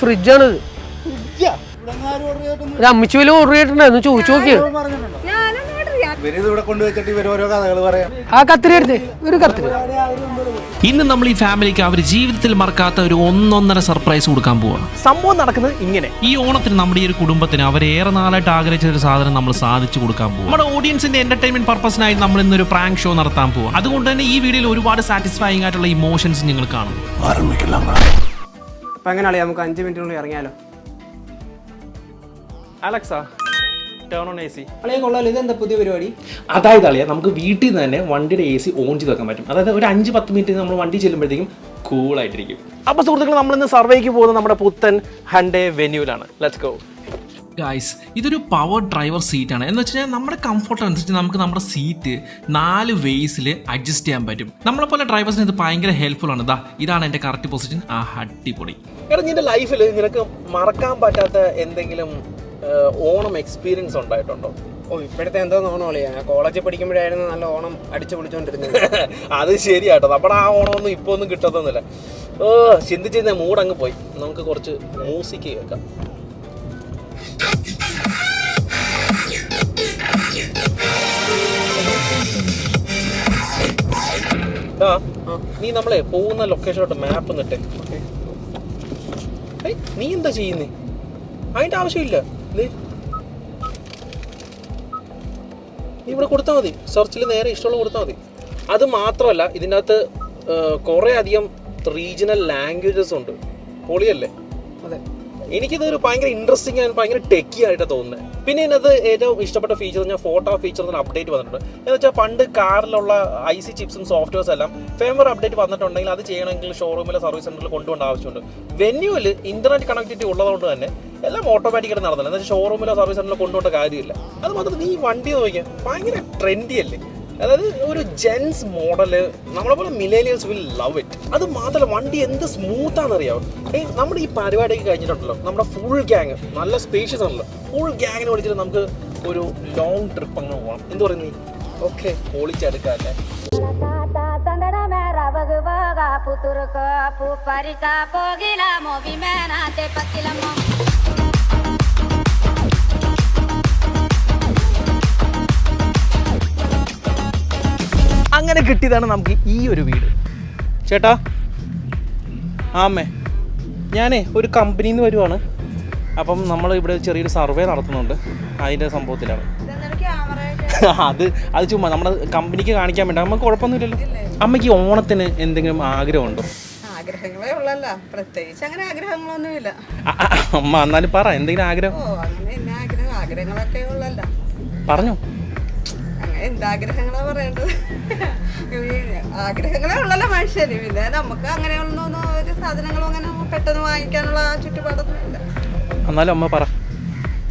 ഫ്രിഡ്ജാണ് ഒരു അമ്മച്ചി വലിയ ഓർഡർ ചെയ്തിട്ടുണ്ടായിരുന്നു ചോദിച്ചു പറയാം. ആ കത്തിരി എടുത്തേ. ഒരു കത്തിരി. ഇന്ന് നമ്മൾ ഈ ഫാമിലിക്ക് അവർ ജീവിതത്തിൽ മറക്കാത്ത ഒരു ഒന്നൊന്നര സർപ്രൈസ് കൊടുക്കാൻ പോവാണ്. സംഭവം നടക്കുന്നത് ഇങ്ങനെ. ഈ ഓണത്തിന് നമ്മുടെ ഈ ഒരു കുടുംബത്തിന് അവർ ഏറെ നാളായിട്ട് ആഗ്രഹിച്ച ഒരു സാധനം നമ്മൾ സാധിച്ചു കൊടുക്കാൻ പോകും നമ്മുടെ ഓഡിയൻസിന്റെ എന്റർടൈൻമെന്റ് പർപ്പസിനായി നമ്മൾ ഇന്നൊരു പ്രാങ്ക് ഷോ നടത്താൻ പോവാം അതുകൊണ്ട് തന്നെ ഈ വീഡിയോയിൽ ഒരുപാട് സാറ്റിസ്ഫൈങ് ആയിട്ടുള്ള ഇമോഷൻസ് നിങ്ങൾ കാണും. അപ്പൊ എങ്ങനെയാളി നമുക്ക് അഞ്ച് മിനിറ്റിനുള്ളിൽ ഇറങ്ങിയാലോ? Alexa turn on A C അളിയെ കൊള്ളാലോ ഇതെന്താ പുതിയ പരിപാടി? അതായത് അളിയ നമുക്ക് വീട്ടിൽ നിന്ന് തന്നെ വണ്ടിയുടെ എ സി ഓൺ ചെയ്ത് വെക്കാൻ പറ്റും. അതായത് ഒരു അഞ്ച് പത്ത് മിനിറ്റ് നമ്മൾ വണ്ടി ചെല്ലുമ്പോഴത്തേക്കും കൂളായിട്ടിരിക്കും അപ്പൊ സുഹൃത്തുക്കൾ നമ്മൾ ഇന്ന് സർവേക്ക് പോകുന്നത് നമ്മുടെ പുത്തൻ ഹൺഡേ വെന്യൂലാണ് ലെറ്റ്സ് ഗോ ഗായ്സ് ഇതൊരു പവർ ഡ്രൈവർ സീറ്റാണ് ആണ്. എന്ന് വെച്ച് കഴിഞ്ഞാൽ നമ്മുടെ കംഫർട്ട് അനുസരിച്ച് നമുക്ക് നമ്മുടെ സീറ്റ് നാല് വേസിൽ അഡ്ജസ്റ്റ് ചെയ്യാൻ പറ്റും. നമ്മളെ പോലെ ഡ്രൈവേഴ്സിന് ഇത് ഭയങ്കര ഹെൽപ്ഫുൾ ആണ്. ഇതാ ഇതാണ് എന്റെ കറക്റ്റ് പൊസിഷൻ ആ അടിപൊളി. എടാ നിന്റെ ലൈഫിൽ നിനക്ക് മറക്കാൻ പറ്റാത്ത എന്തെങ്കിലും ഓണം എക്സ്പീരിയൻസ് ഉണ്ടായിട്ടുണ്ടോ? ഓ ഇപ്പോഴത്തെ എന്തോ ഞാൻ കോളേജിൽ പഠിക്കുമ്പോഴായിരുന്നു നല്ല ഓണം അടിച്ചു പൊളിച്ചോണ്ടിരുന്നത്. അത് ശരിയാട്ടോ. നമ്മുടെ ആ ഓണമൊന്നും ഇപ്പോൾ ഒന്നും കിട്ടത്തൊന്നുമില്ല. ഓ ചിന്തിച്ചിരുന്ന മൂഡ് അങ്ങ് പോയി. നമുക്ക് കുറച്ച് മ്യൂസിക് കേൾക്കാം. നീ നമ്മളെ പോകുന്ന ലൊക്കേഷനോട്ട് മാപ്പ് നിട്ടെ നീ എന്താ ചെയ്യുന്നേ? അതിന്റെ ആവശ്യമില്ല. നീ ഇവിടെ കൊടുത്താൽ മതി. സെർച്ചിൽ നേരെ ഇഷ്ടമുള്ള കൊടുത്താൽ മതി. അത് മാത്രമല്ല ഇതിനകത്ത് കുറേ അധികം റീജിയണൽ ലാംഗ്വേജസ് ഉണ്ട്. പൊളിയല്ലേ? അതെ. എനിക്കിത് ഒരു ഭയങ്കര ഇൻട്രസ്റ്റിംഗ് ആൻഡ് ഭയങ്കര ടെക്കി ആയിട്ട് തോന്നുന്നത് പിന്നെ ഇതിനകത്ത് ഏറ്റവും ഇഷ്ടപ്പെട്ട ഫീച്ചർ ഞാൻ ഫോട്ടോ ഫീച്ചർ അപ്ഡേറ്റ് വന്നിട്ടുണ്ട്. എന്ന് വെച്ചാൽ പണ്ട് കാറിലുള്ള ഐ സി ചിപ്സും സോഫ്റ്റ്വെയർസ് എല്ലാം ഫേമർ അപ്ഡേറ്റ് വന്നിട്ടുണ്ടെങ്കിൽ അത് ചെയ്യണമെങ്കിൽ ഷോറൂമിലെ സർവീസ് സെന്ററിൽ കൊണ്ടുപോകേണ്ട ആവശ്യമുണ്ട്. വെന്യൂവിൽ ഇന്റർനെറ്റ് കണക്ടിവിറ്റി ഉള്ളതുകൊണ്ട് തന്നെ എല്ലാം ഓട്ടോമാറ്റിക്കായിട്ട് നടന്നില്ല എന്ന് വെച്ചാൽ ഷോറൂമിലോ സർവീസ് സെന്ററിലോ കൊണ്ടുപോകേണ്ട കാര്യമില്ല. അത് മാത്രം നീ വണ്ടി നോക്കിയാൽ ഭയങ്കര ട്രെൻഡി അല്ലേ? അതായത് ഒരു ജെൻസ് മോഡൽ നമ്മളെ പോലെ മിലേനിയൽസ് വിൽ ലവ് ഇറ്റ് അത് മാത്രമല്ല വണ്ടി എന്ത് സ്മൂത്താണെന്ന് അറിയാവും ഏ നമ്മുടെ ഈ പരിപാടിയൊക്കെ കഴിഞ്ഞിട്ടുണ്ടല്ലോ നമ്മുടെ ഫുൾ ഗ്യാങ് നല്ല സ്പേഷ്യസ് ആണല്ലോ ഫുൾ ഗ്യാങ്ങിനെ വിളിച്ചിട്ട് നമുക്ക് ഒരു ലോങ് ട്രിപ്പ് അങ്ങ് പോകണം എന്ത് പറയുന്നത് ഓക്കെ പൊളിച്ചെടുക്കാല്ലേ പുത്തുറുക്കോ അങ്ങനെ കിട്ടിയതാണ് നമുക്ക് ഈ ഒരു വീട്. ചേട്ടാ ആമേ ഞാനേ ഒരു കമ്പനിന്ന് നിന്ന് വരുവാണ്. അപ്പം നമ്മൾ ഇവിടെ ചെറിയൊരു സർവേ നടത്തുന്നുണ്ട്. അതിന്റെ സംഭവത്തിലാണ്. അത് അത് ചുമ്മാ നമ്മുടെ കമ്പനിക്ക് കാണിക്കാൻ വേണ്ടി നമുക്ക് കുഴപ്പമൊന്നുമില്ലല്ലോ. അമ്മയ്ക്ക് ഓണത്തിന് എന്തെങ്കിലും ആഗ്രഹമുണ്ടോ? ആഗ്രഹങ്ങളേ ഉള്ളല്ല. പ്രത്യേകിച്ച് അങ്ങനെ ആഗ്രഹങ്ങളൊന്നുമില്ല. അമ്മ എന്നാലും പറ എന്തെങ്കിലും ആഗ്രഹം? പറഞ്ഞോ. എന്താഗ്രഹങ്ങളാ പറയേണ്ടത്? ആഗ്രഹങ്ങളെ ഉള്ളല്ലോ മനുഷ്യന്. പിന്നെ നമുക്ക് അങ്ങനെയൊന്നും ഒരു സാധനങ്ങളും അങ്ങനെ പെട്ടെന്ന് വാങ്ങിക്കാനുള്ള ചുറ്റുപാടൊന്നും ഇല്ല. എന്നാലും അമ്മ പറ.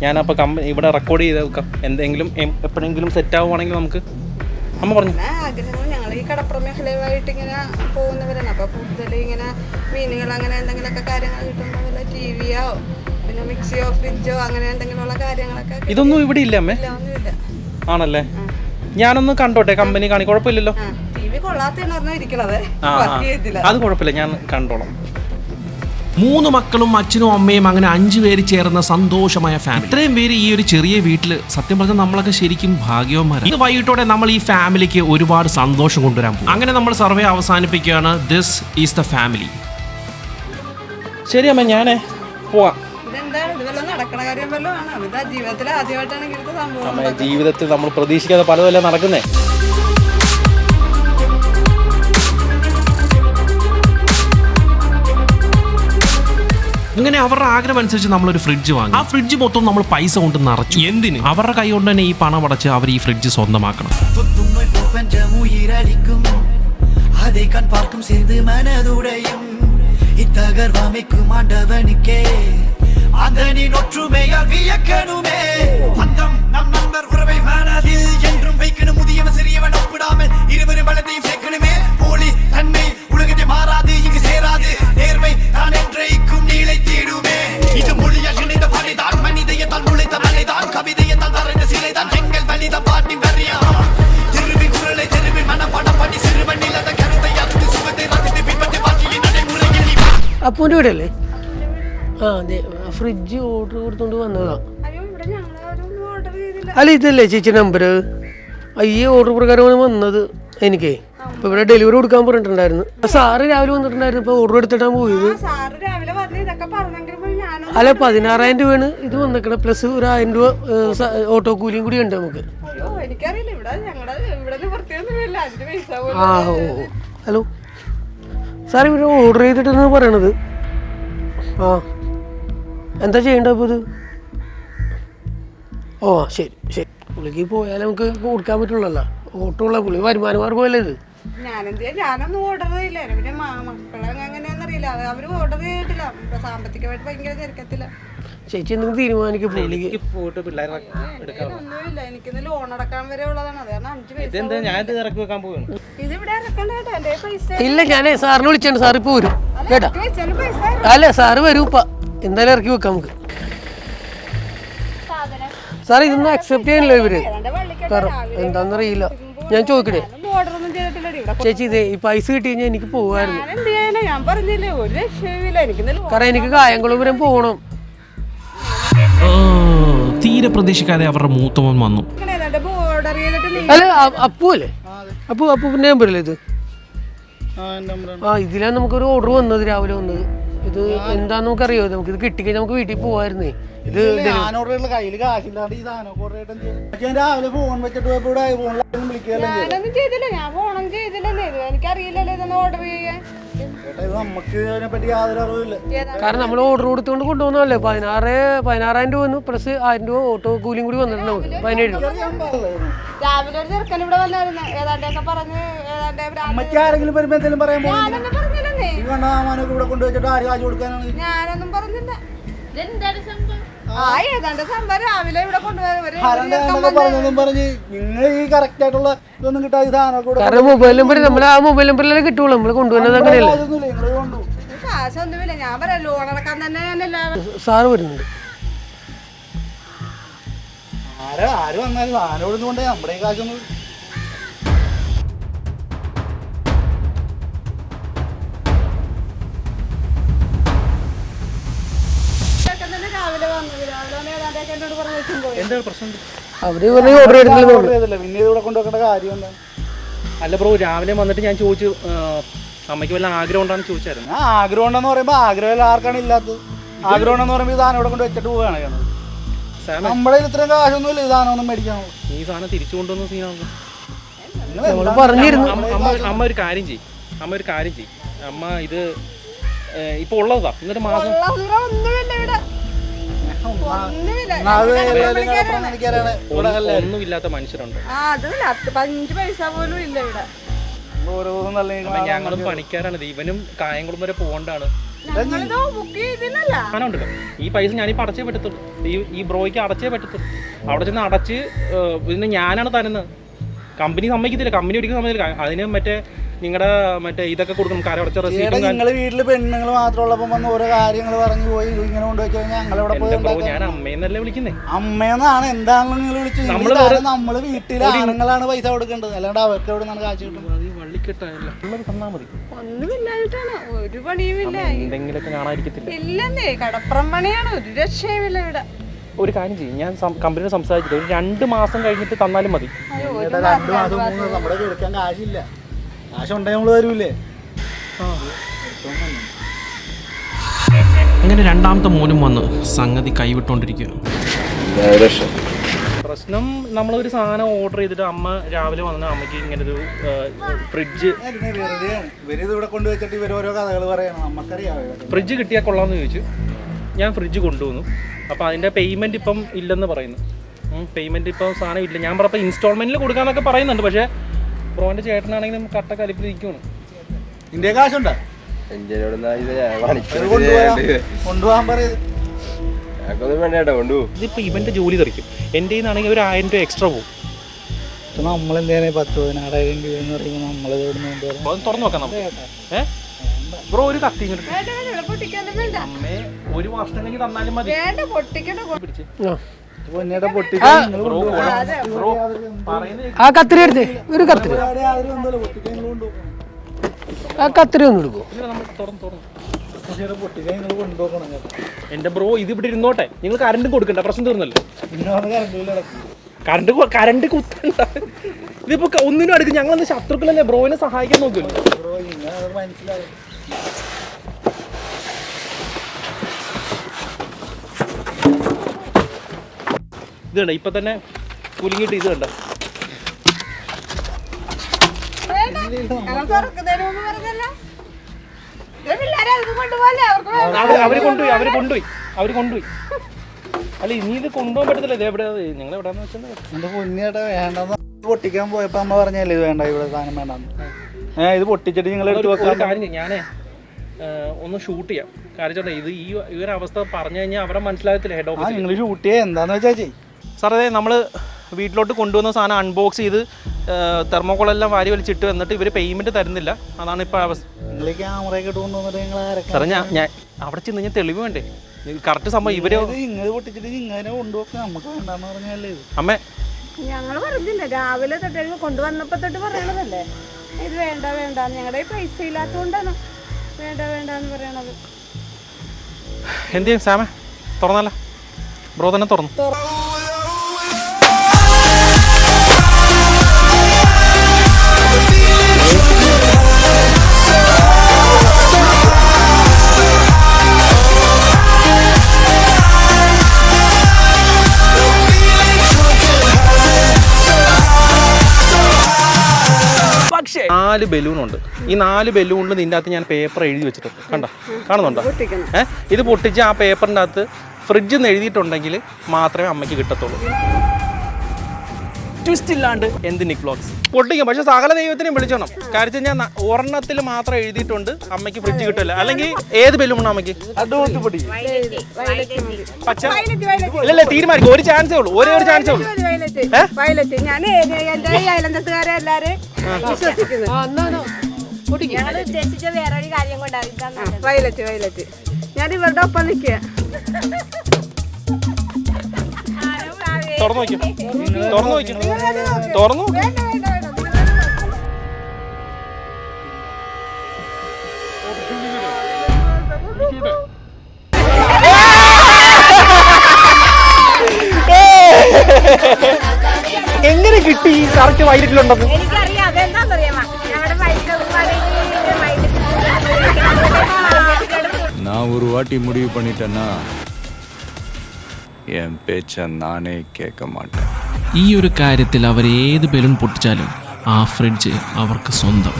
ഞാനപ്പോൾ കമ്പനി ഇവിടെ റെക്കോർഡ് ചെയ്ത് വെക്കാം. എന്തെങ്കിലും എപ്പോഴെങ്കിലും സെറ്റ് ആവുകയാണെങ്കിൽ നമുക്ക് അമ്മ പറഞ്ഞു. ആഗ്രഹങ്ങൾ ഞങ്ങൾ ഈ കടപ്പുറം മേഖലയുമായിട്ട് ഇങ്ങനെ പോകുന്നവരാണ്. അപ്പൊ കൂടുതൽ ഇങ്ങനെ മീനുകൾ അങ്ങനെ എന്തെങ്കിലുമൊക്കെ കാര്യങ്ങൾ കിട്ടുമ്പോൾ വല്ല ടി വിയോ പിന്നെ മിക്സിയോ ഫ്രിഡ്ജോ അങ്ങനെ എന്തെങ്കിലുമുള്ള കാര്യങ്ങളൊക്കെ ഇതൊന്നും ഇവിടെ ഇല്ല അമ്മേ. ആണല്ലേ? ഞാനൊന്ന് കണ്ടോട്ടെ കമ്പനി കാണി കുഴപ്പമില്ലല്ലോ. അത് കുഴപ്പമില്ല ഞാൻ കണ്ടോളാം. മൂന്ന് മക്കളും അച്ഛനും അമ്മയും അങ്ങനെ അഞ്ചു പേര് ചേർന്ന സന്തോഷമായ ഫാമിലി ഇത്രയും പേര് ഈ ഒരു ചെറിയ വീട്ടിൽ സത്യം പറഞ്ഞാൽ നമ്മളൊക്കെ ശരിക്കും ഭാഗ്യവന്മാരാണ് ഇന്ന് വൈകിട്ടോടെ നമ്മൾ ഈ ഫാമിലിക്ക് ഒരുപാട് സന്തോഷം കൊണ്ടുവരാൻ പോകും. അങ്ങനെ നമ്മൾ സർവേ അവസാനിപ്പിക്കുകയാണ്. ദിസ് ഈസ് ദ ഫാമിലി ശരി അമ്മ ഞാനേ പോവാം. വല്ലതും നടക്കണ കാര്യം വല്ലതും ആണോ ഇതാ ജീവിതത്തിൽ ആദ്യമായിട്ടാണ് ഇങ്ങനത്തെ സംഭവം അമ്മ ജീവിതത്തിൽ നമ്മൾ പ്രതീക്ഷിക്കാതെ പലതല്ല നടക്കുന്നേ അങ്ങനെ അവരുടെ ആഗ്രഹം അനുസരിച്ച് നമ്മളൊരു ഫ്രിഡ്ജ് വാങ്ങി ആ ഫ്രിഡ്ജ് മൊത്തം നമ്മൾ പൈസ കൊണ്ട് നിറച്ചു എന്തിന് അവരുടെ കൈ കൊണ്ട് തന്നെ ഈ പണം അടച്ച് അവർ ഈ ഫ്രിഡ്ജ് സ്വന്തമാക്കണം தொத்துநோய் பிரபஞ்சம் உயிரளிக்கும் அதை கண் பார்க்கும் சேர்ந்து மனதுடையும் இத்தகர்வமைக்கும் ஆண்டவனுக்கே அதனின் ஒற்றுமையால் வியக்கணுமே? பந்தம் நம் நண்பர் உறவை மனதில் என்றும் வைக்கணும். முதியவன் சிறியவன் ஒப்பிடாமல் இருவரும் பலத்தையும் சேர்க்கணுமே. போலி தன்மை உலகத்தை மாறாது இங்கு சேராது. நேர்மை தான் என்றைக்கும் தேடுமே. இது மொழியால் இணைந்த பாடைதான் மனிதையத்தால் முளைத்த மலைதான். கவிதையத்தால் வரைந்த சிலைதான். எங்கள் மனித பாட்டி வரியா? திருவி குரலை திருவி மனப்படம் பண்ணி சிறுவன் இல்லாத கருத்தை அறுத்து சுகத்தை ரசித்து அப்போ ஒன்று விடலே? ஆ ഫ്രിഡ്ജ് ഓർഡർ കൊടുത്തോണ്ട് വന്നതാ. അല്ല ഇതല്ലേ ചേച്ചി നമ്പർ ഈ ഓർഡർ പ്രകാരമാണ് വന്നത് എനിക്കേ. ഇപ്പൊ ഇവിടെ ഡെലിവറി കൊടുക്കാൻ പറഞ്ഞിട്ടുണ്ടായിരുന്നു. സാറ് രാവിലെ വന്നിട്ടുണ്ടായിരുന്നു ഇപ്പൊ ഓർഡർ എടുത്തിട്ടാണ് പോയത്. അല്ല പതിനാറായിരം രൂപയാണ് ഇത് വന്നിക്കണ പ്ലസ് ഒരു ആയിരം രൂപ ഓട്ടോ കൂലിയും കൂടി ഉണ്ട് നമുക്ക്. ആ ഓ. ഹലോ. സാർ ഇവിടെ ഓർഡർ ചെയ്തിട്ടെന്ന് പറയണത്. ആ. എന്താ ചെയ്യേണ്ടത് അപ്പോൾ ഇത്? ഓ ശരി ശരി. പുള്ളിക്ക് പോയാലേ നമുക്ക് കൊടുക്കാൻ പറ്റുള്ളല്ലോ. ഓട്ടോ ഉള്ള പുള്ളി വരുമാന മാർഗമല്ലേ ഇത്? ഞാനെന്ത്? ഞാനൊന്നും പിന്നെ മക്കളെ അവർ ഓർഡർ ചെയ്തിട്ടില്ല. സാമ്പത്തികമായിട്ട് ഭയങ്കര തിരക്കത്തില്ല ചേച്ചി എന്തെങ്കിലും തീരുമാനിക്കും പുള്ളിക്ക്. പോയിട്ട് പിള്ളേരെ ഒന്നുമില്ല. എനിക്കിന്ന് ലോൺ അടക്കാൻ വരെ ഉള്ളതാണ്. അത് കാരണം അഞ്ച് ഇതെന്താ? ഞാൻ ഇത് ഇറക്കി വെക്കാൻ പോവാണ്. ഇതിവിടെ ഇറക്കണ്ട എന്റെ പൈസ ഇല്ല ഞാനേ സാറിനെ വിളിച്ചിട്ടുണ്ട്. സാർ ഇപ്പൊ വരും കേട്ടാ. അല്ലേ പൈസ അല്ല സാറ് വരും ഇപ്പ എന്തായാലും ഇറക്കി വെക്കാം നമുക്ക്. സാറേ ഇതൊന്നും അക്സെപ്റ്റ് ചെയ്യാനില്ല ഇവർ? എന്താന്ന് അറിയില്ല. എന്താണെന്നറിയില്ല ഞാൻ ചോദിക്കണേ ചേച്ചി ഇതേ ഈ പൈസ കിട്ടി കഴിഞ്ഞാൽ എനിക്ക് പോവായിരുന്നു. കാരണം എനിക്ക് കായംകുളം വരെ പോകണം ഓ, തീരെ പ്രതീക്ഷിക്കാതെ അവരുടെ മൂത്തവൻ വന്നു. അല്ല അപ്പു അല്ലേ? അപ്പു അപ്പു പിന്നെ നമ്പറല്ലേ ഇത്? ആ ഇതിലാണ് നമുക്കൊരു ഓർഡർ വന്നത് രാവിലെ വന്നത്. ഇത് എന്താന്ന് നമുക്കറിയോ നമുക്ക് ഇത് കിട്ടിക്കഴിഞ്ഞാൽ നമുക്ക് വീട്ടിൽ പോവായിരുന്നേ. ഇത് കയ്യിൽ കാശില്ലാണ്ട് ഈ സാധനം രാവിലെ ഫോൺ വെച്ചിട്ട്. ചെയ്തില്ല. ഞാൻ ഫോണും ചെയ്തില്ലല്ലേ? ഇത് എനിക്കറിയില്ലല്ലോ ഇതൊന്ന് ഓർഡർ ചെയ്യാൻ? കാരണം നമ്മൾ ഓർഡർ കൊടുത്തുകൊണ്ട് കൊണ്ടുപോകുന്നതല്ലേ? പതിനാറ് പതിനാറായിരം രൂപ വന്നു. പ്ലസ് ആയിരം രൂപ ഓട്ടോ കൂലിയും കൂടി വന്നിട്ടുണ്ട് നമുക്ക് പതിനേഴ് രൂപ. രാവിലെ ഒരു ചെറുക്കൻ ഇവിടെ വന്നായിരുന്നു. ഏതാണ്ടൊക്കെ പറഞ്ഞ് ഏതാണ്ട് അമ്മയ്ക്ക് ആരെങ്കിലും വരുമ്പോ എന്തെങ്കിലും പറയാൻ ഈ കണ്ണാമാനൊക്കെ ഇവിടെ കൊണ്ടുവച്ചിട്ട് ആര് കാശ് കൊടുക്കാനാണ്? ഞാനൊന്നും പറഞ്ഞില്ല. ആ ഏതാണ്ട് സംഭവം. രാവിലെ ഇവിടെ കൊണ്ടുവരും പറഞ്ഞ് നിങ്ങൾ ഈ കറക്റ്റ് ആയിട്ടുള്ള ഇതൊന്നും കിട്ടാതെ കാരണം മൊബൈൽ നമ്പർ നമ്മൾ ആ മൊബൈൽ നമ്പറിലല്ലേ കിട്ടുള്ളൂ. നമ്മൾ കൊണ്ടുവന്നത് അങ്ങനെയല്ലേ? കൊണ്ടു. കാശൊന്നുമില്ല. ഞാൻ പറയാം ലോൺ അടക്കാൻ തന്നെ ഞാൻ എല്ലാവരും സാറ് വരുന്നുണ്ട്. ആര്? ആര് വന്നാലും സാധനം ഇവിടെ കൊണ്ട് നമ്മുടെ കാശൊന്നും രാവിലെ വന്ന് ഏതാണ്ടൊക്കെ പറഞ്ഞു വെച്ചും പോയി. എന്താ പ്രശ്നം? അവർ പറഞ്ഞ ഓർഡർ ചെയ്തിട്ടില്ലെന്ന് ഓർഡർ ചെയ്തില്ല പിന്നെ ഇവിടെ കൊണ്ടുവെക്കേണ്ട കാര്യം എന്താ? അല്ല ബ്രോ രാവിലെ വന്നിട്ട് ഞാൻ ചോദിച്ചു അമ്മയ്ക്ക് വല്ല ആഗ്രഹം ഉണ്ടാന്ന് ചോദിച്ചായിരുന്നു. ആ ആഗ്രഹം ഉണ്ടെന്ന് പറയുമ്പോ ആഗ്രഹം ആർക്കാണ് ഇല്ലാത്തത്? ആഗ്രഹം ഉണ്ടെന്ന് പറയുമ്പോൾ ഇതാണ് സാധനം ഇവിടെ കൊണ്ട് വെച്ചിട്ട് പോവുകയാണ് കയ്യിൽ ഇത്രയും കാശൊന്നും ഇല്ല ഇതാണോ ഒന്നും മേടിക്കാൻ ഈ സാധനം തിരിച്ചു കൊണ്ടുവന്ന സീനാണ് പറഞ്ഞിരുന്നു. അമ്മ ഒരു കാര്യം ചെയ്യും. അമ്മ ഒരു കാര്യം ചെയ്യും. അമ്മ ഇത് ഇപ്പൊ ഉള്ളതാ. ഇന്നൊരു മാസം ഒന്നുമില്ലാത്ത മനുഷ്യരുണ്ട്. അഞ്ച് പൈസ പോലും ഇല്ല ഇവിടെ. ഞങ്ങളും പണിക്കാരാണ്. ഇവനും കായംകുളം വരെ പോകണ്ടാണ്. സാധനം ഈ പൈസ ഞാനിപ്പോ അടച്ചേ പറ്റത്തുള്ളൂ ഈ ഈ ബ്രോയ്ക്ക് അടച്ചേ പറ്റത്തുള്ളൂ അവിടെ ചെന്ന് അടച്ച് പിന്നെ ഞാനാണ് തരുന്നത്. കമ്പനി സമ്മതിക്കത്തില്ല. കമ്പനി ഒരിക്കലും സമ്മതിക്കില്ല അതിന് മറ്റേ നിങ്ങളുടെ മറ്റേ ഇതൊക്കെ കൊടുക്കണം കരടച്ച ചേട്ടാ റെസീറ്റും നിങ്ങൾ വീട്ടിൽ പെണ്ണുങ്ങൾ മാത്രമുള്ളപ്പോ വന്ന് ഓരോ കാര്യങ്ങൾ പറഞ്ഞു പോയി ഇങ്ങനെ കൊണ്ടുപോയി കഴിഞ്ഞാൽ പോയി ഞാൻ അമ്മയെന്നല്ലേ വിളിക്കുന്നേ? അമ്മയെന്നാണ് എന്താണെന്ന് നിങ്ങൾ വിളിച്ചു നമ്മൾ നമ്മൾ നമ്മൾ വീട്ടിലെ ആണുങ്ങളാണ് പൈസ കൊടുക്കേണ്ടത്. അല്ലാണ്ട് അവർക്ക് എവിടെ നിന്നാണ് കാശ് കിട്ടുന്നത്? ഒരു പണിയുമില്ല. എന്തെങ്കിലുമൊക്കെ കാണാതിരിക്കത്തില്ല. ഇല്ലെന്നേ കടപ്പുറം പണിയാണ്. ഒരു രക്ഷയുമില്ല ഇവിടെ. ഒരു കാര്യം ചെയ്യും. ഞാൻ കമ്പനിയോട് സംസാരിച്ചിട്ട് ഒരു രണ്ട് മാസം കഴിഞ്ഞിട്ട് തന്നാലും മതി. നമ്മൾ തരൂലേ അങ്ങനെ രണ്ടാമത്തെ മോനും വന്ന് സംഗതി കൈവിട്ടോണ്ടിരിക്കുക പ്രശ്നം നമ്മളൊരു സാധനം ഓർഡർ ചെയ്തിട്ട് അമ്മ രാവിലെ വന്ന അമ്മയ്ക്ക് ഇങ്ങനെ ഒരു ഫ്രിഡ്ജ് ഫ്രിഡ്ജ് കിട്ടിയാൽ കൊള്ളാമെന്ന് ചോദിച്ചു. ഞാൻ ഫ്രിഡ്ജ് കൊണ്ടുവന്നു. അപ്പോൾ അതിന്റെ പേയ്മെന്റ് ഇപ്പം ഇല്ലെന്ന് പറയുന്നു. പേയ്മെന്റ് ഇപ്പം സാധനം ഇല്ല. ഞാൻ പറഞ്ഞപ്പോൾ ഇൻസ്റ്റാൾമെന്റിൽ കൊടുക്കാമെന്നൊക്കെ പറയുന്നുണ്ട്. പക്ഷേ ബ്രോന്റെ ചേട്ടനാണെങ്കിൽ കട്ട കലിപ്പിൽ നിൽക്കുകയാണ് ഇന്ത്യ കാശുണ്ടോ ഇതിപ്പോൾ ഇവന്റെ ജോലി തെറിക്കും. എന്റെ ആണെങ്കിൽ ഒരു ആയിരം രൂപ എക്സ്ട്രാ പോകും നമ്മളെന്തേ പത്ത് പതിനാറായിരം രൂപ എന്ന് പറയുമ്പോൾ അത് തുറന്നു നോക്കാം നമുക്ക്. ബ്രോ ഒരു കത്തി ഒരു വർഷം കഴിഞ്ഞ് തന്നാലും മതി. വേണ്ട പൊട്ടിക്കണ്ട പിടിച്ച്. ആ. പൊന്നേടെ പൊട്ടിക്കാൻ നിങ്ങൾ ബ്രോ ബ്രോ പറയുന്നത് ആ കത്തിരി എടുത്തേ. ഒരു കത്തിരി ആ കത്തിരി ഒന്ന് എടുക്കുമോ എന്റെ ബ്രോ ഇത് ഇവിടെ ഇരുന്നോട്ടെ. നിങ്ങൾ കറണ്ട് കൊടുക്കണ്ട പ്രശ്നം തീർന്നല്ലോ. കറണ്ട് കറണ്ട് കുത്തണ്ട. ഇതിപ്പോ ഒന്നിനും അടുക്കും. ഞങ്ങളന്ന് ശത്രുക്കളല്ലേ? ബ്രോയിനെ സഹായിക്കാൻ നോക്കുമല്ലോ ബ്രോ ഇങ്ങനെ അത് മനസ്സിലാവും ഇത് കണ്ട ഇപ്പൊ തന്നെ കുലുങ്ങിയിട്ട് ഇത് കണ്ട? ഞങ്ങൾ. അവർ അവർ കൊണ്ടുപോയി അവർ കൊണ്ടുപോയി അവർ കൊണ്ടുപോയി. അല്ല ഇനി ഇത് കൊണ്ടുപോകാൻ പറ്റത്തില്ല. ഇത് എവിടെ ഞങ്ങൾ എവിടെയാന്ന് വെച്ചാൽ എന്റെ പൊന്നിയേട്ടാ വേണ്ടെന്ന് പൊട്ടിക്കാൻ പോയപ്പോ അമ്മ പറഞ്ഞല്ലേ ഇത് വേണ്ട ഇവിടെ സാധനം വേണ്ടെന്ന്. ഏഹ് ഇത് പൊട്ടിച്ചിട്ട് നിങ്ങൾ എടുത്ത് ഒരു വെക്കാൻ ഞാനേ ഒന്ന് ഷൂട്ട് ചെയ്യാം. കാര്യം ഇത് ഈ ഒരു അവസ്ഥ പറഞ്ഞു കഴിഞ്ഞാൽ അവിടെ മനസ്സിലാകത്തില്ല ഹെഡ് ഓഫീസ് നിങ്ങൾ ഷൂട്ട് ചെയ്യാ. എന്താന്ന് വെച്ചാ ചെയ് സാർ അതെ നമ്മൾ വീട്ടിലോട്ട് കൊണ്ടുവന്ന സാധനം അൺബോക്സ് ചെയ്ത് തെർമോക്കോളെല്ലാം വാരി വലിച്ചിട്ട് വന്നിട്ട് ഇവർ പേയ്മെന്റ് തരുന്നില്ല. അതാണ് ഇപ്പോൾ അവസ്ഥ സാറേ ഞാൻ ഞാൻ അവിടെ ചെന്ന് ഞാൻ തെളിവ് വേണ്ടേ? കറക്റ്റ് സംഭവം ഇവർ അമ്മ. ഞങ്ങൾ പറഞ്ഞില്ല രാവിലെ തൊട്ട് കൊണ്ടുവന്നപ്പോ തൊട്ട് പറയണതല്ലേ? ഇത് വേണ്ട വേണ്ട ഞങ്ങളുടെ പൈസ ഇല്ലാത്തതുകൊണ്ടാണ് വേണ്ട വേണ്ട എന്ന് പറയണത്. എന്ത് ചെയ്യും സാമേ തുറന്നല്ല. ബ്രോ തന്നെ തുറന്നു? നാല് ബലൂൺ ഉണ്ട് ഈ നാല് ബലൂണിൽ നിന്റെ അകത്ത് ഞാൻ പേപ്പർ എഴുതി വെച്ചിട്ടുണ്ട്. കണ്ടോ? കാണുന്നുണ്ടോ? ഏഹ് ഇത് പൊട്ടിച്ച് ആ പേപ്പറിന്റെ അകത്ത് ഫ്രിഡ്ജിൽ നിന്ന് എഴുതിയിട്ടുണ്ടെങ്കിൽ മാത്രമേ അമ്മയ്ക്ക് കിട്ടത്തുള്ളൂ. ട്വിസ്റ്റ് ഇല്ലാണ്ട്. എന്ത് നിക് പൊട്ടിക്കും. പക്ഷെ സകല ദൈവത്തിനെയും വിളിച്ചോണം. കാര്യം ഞാൻ ഒരെണ്ണത്തിൽ മാത്രം എഴുതിയിട്ടുണ്ട് അമ്മയ്ക്ക് ഫ്രിഡ്ജ് കിട്ടില്ല അല്ലെങ്കിൽ ഏത് ബലൂൺ അമ്മയ്ക്ക്? പച്ച? ഇല്ലല്ല തീരുമാനിക്കും. ഒരു ചാൻസേ ഉള്ളൂ. ഒരേ ഒരു ചാൻസേ ഉള്ളൂ. ഏ? ഞങ്ങൾ ഉദ്ദേശിച്ച വേറൊരു കാര്യം കൊണ്ടാണ് വയലറ്റ് വയലറ്റ്. ഞാൻ ഇവരുടെ ഒപ്പം നിൽക്കുക. തുറന്നു തുറന്നു തുറന്നു എങ്ങനെ കിട്ടി കറക്റ്റ് വൈകിട്ടിലുണ്ടെന്ന് நான் ஒரு வாட்டி முடிவு பண்ணிட்டேன்னா என் பேச்ச நானே கேட்க மாட்டேன் ഈ ഒരു കാര്യത്തിൽ അവർ ഏത് ബലൂൺ പൊട്ടിച്ചാലും ആ ഫ്രിഡ്ജ് അവർക്ക് സ്വന്തം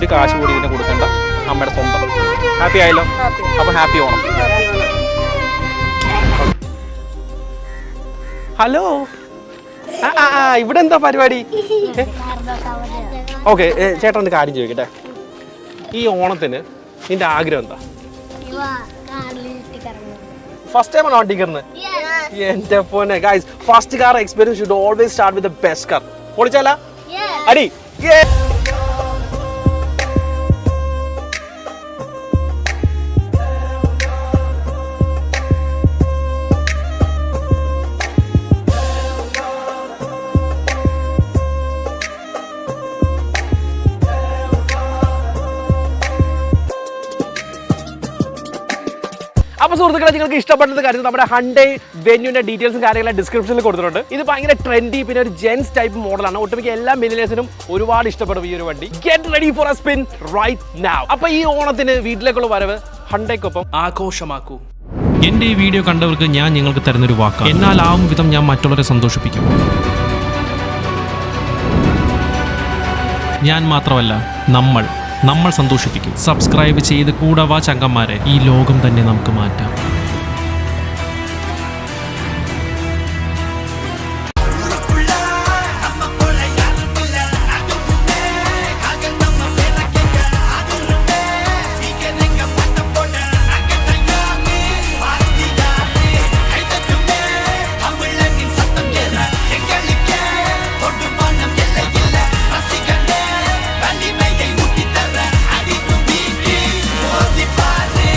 ഒരു കാശ് കൂടി ഇതിന് കൊടുക്കണ്ട അമ്മയുടെ സ്വന്തം. ഹാപ്പി ആയല്ലോ? അപ്പൊ ഹാപ്പി ഓണം ഹലോ ആ ആ, ആ ഇവിടെ എന്താ പരിപാടി? ഓക്കെ ചേട്ടൻ ഒരു കാര്യം ചോദിക്കട്ടെ. ഈ ഓണത്തിന് നിന്റെ ആഗ്രഹം എന്താ? ഫസ്റ്റ് ടൈം ആണ് വണ്ടി എന്റെ പോനെ guys first car experience should always start with the best car പൊളിച്ചാല? അടി. Yeah. സുഹൃത്തുക്കളെ നിങ്ങൾക്ക് ഇഷ്ടപ്പെടുന്ന കാര്യം നമ്മുടെ ഹൺഡേ വെന്യൂന്റെ ഡീറ്റെയിൽസും കാര്യങ്ങളും ഡിസ്ക്രിപ്ഷനിൽ കൊടുത്തിട്ടുണ്ട്. ഇത് ഭയങ്കര ട്രെൻഡി പിന്നെ ഒരു ജെൻസ് ടൈപ്പ് മോഡലാണ് ഒട്ടുമിക്ക എല്ലാ മില്ലിനേഴ്സിനും ഒരുപാട് ഇഷ്ടപ്പെടും ഈ ഒരു വണ്ടി. Get ready for a spin right now അപ്പൊ ഈ ഓണത്തിന് വീട്ടിലേക്കുള്ള വരവ് ഹൺഡേക്കൊപ്പം ആഘോഷമാക്കൂ. എന്റെ ഈ വീഡിയോ കണ്ടവർക്ക് ഞാൻ നിങ്ങൾക്ക് തരുന്നൊരു എന്നാൽ ആവും വിധം ഞാൻ മറ്റുള്ളവരെ സന്തോഷിപ്പിക്കും. ഞാൻ മാത്രമല്ല നമ്മൾ. നമ്മൾ സന്തോഷിപ്പിക്കും. സബ്സ്ക്രൈബ് ചെയ്ത് കൂടവാ ചങ്കന്മാരെ ഈ ലോകം തന്നെ നമുക്ക് മാറ്റാം.